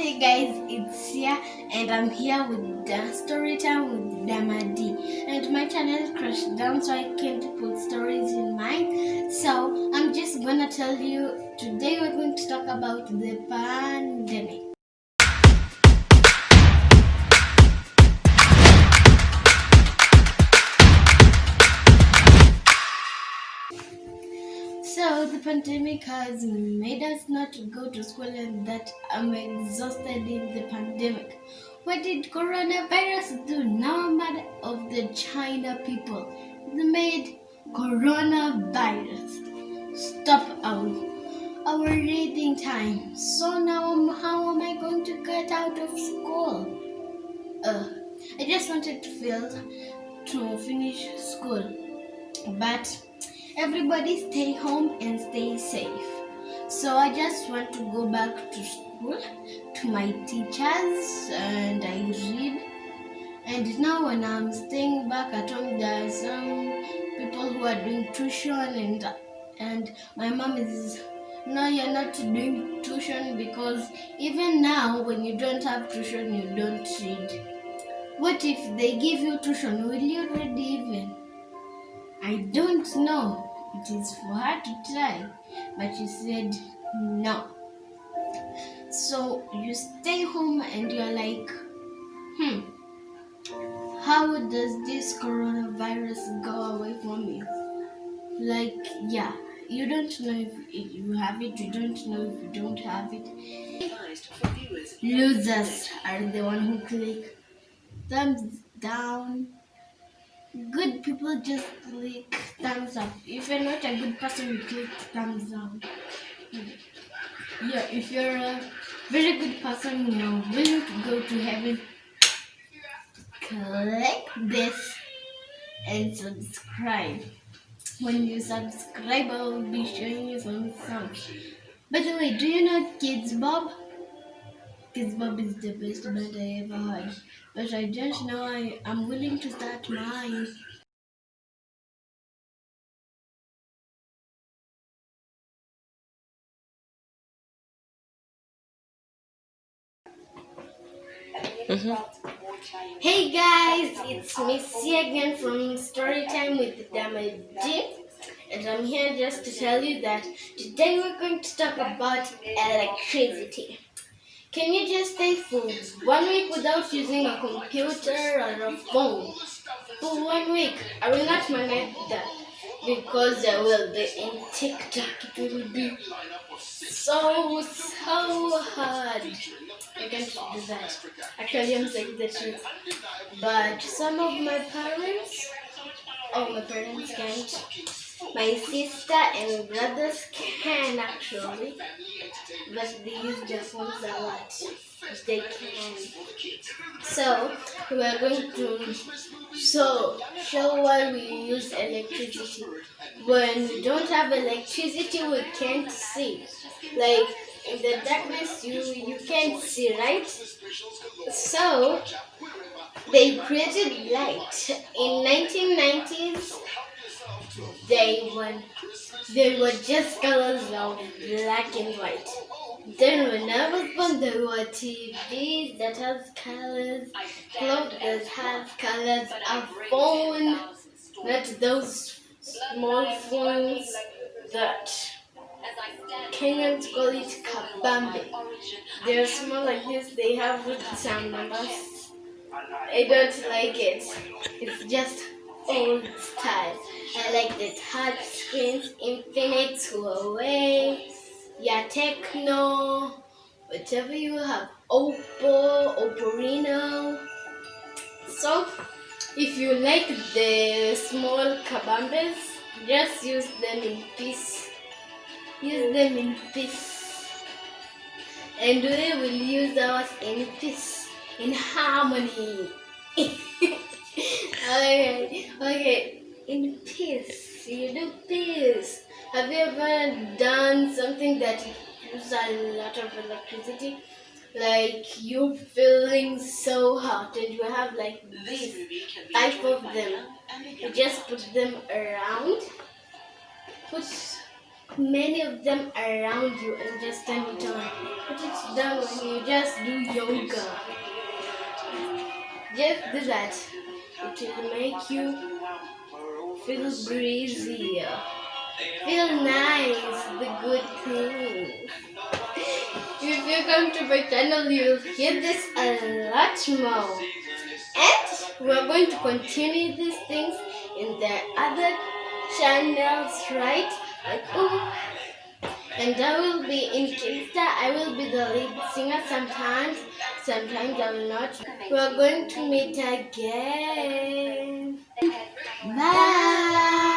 Hey guys, it's Sia and I'm here with the story time with Damadi. And my channel crashed down so I can't put stories in mine. So I'm just gonna tell you today we're going to talk about the pandemic. The pandemic has made us not go to school and that I'm exhausted in the pandemic. What did coronavirus do? Now I'm mad of the China people. They made coronavirus stop our our reading time. So now how am I going to get out of school? Uh, I just wanted to feel to finish school, but everybody stay home and stay safe. So I just want to go back to school to my teachers and I read. And now when I'm staying back at home, there are some people who are doing tuition and and my mom is no you're not doing tuition because even now when you don't have tuition you don't read. What if they give you tuition? Will you read even? I don't know. It is for her to try, but she said no. So you stay home and you're like, hmm, how does this coronavirus go away from me? Like, yeah, you don't know if you have it, you don't know if you don't have it. Losers are the one who click thumbs down good people just click thumbs up. If you're not a good person, you click thumbs down. Yeah, if you're a very good person, you're willing to go to heaven, click this and subscribe. When you subscribe, I will be showing you some songs. By the way, do you know Kidz Bop? Kidz Bop is the best band I ever had, But I don't oh. know I, I'm willing to start mine. Mm-hmm. Hey guys, it's Missy again from Storytime with Damadi. And I'm here just to tell you that today we're going to talk about electricity. Can you just stay for one week without using a computer or a phone? For one week, I will not manage that because I will be in TikTok. It will be so, so hard. I can't do that. Actually, I'm saying the truth. But some of my parents, oh, my parents can't. My sister and brothers can actually, but they use their phones a lot. They can. So we are going to so show why we use electricity. When we don't have electricity, we can't see. Like in the darkness, you you can't see, right? So they created light in 1990s they were they were just colors of black and white. Then when I was born there were TVs that has colors, clothes have colors, a phone, not those small phones that Kenyans call it kabambe. They're small like this, they have some numbers. I don't like it. It's just old style. I like the touch screens, Infinix, Huawei, yeah, Tecno, whatever you have, Oppo, Oppo Reno. So, if you like the small kabambes, just use them in peace. Use them in peace. And we will use ours in peace, in harmony. okay, okay, in peace. You do peace. Have you ever done something that uses a lot of electricity? Like you feeling so hot and you have like this type of them. You just put them around. Put many of them around you and just turn it on. Put it down when you just do yoga. Just do that. It will make you feel breezy. Feel nice, the good things. If you come to my channel, you'll hear this a lot more. And we're going to continue these things in the other channels, right? Like, oh, and I will be in Kingstar. I will be the lead singer sometimes. Sometimes I will not. We're going to meet again. Bye.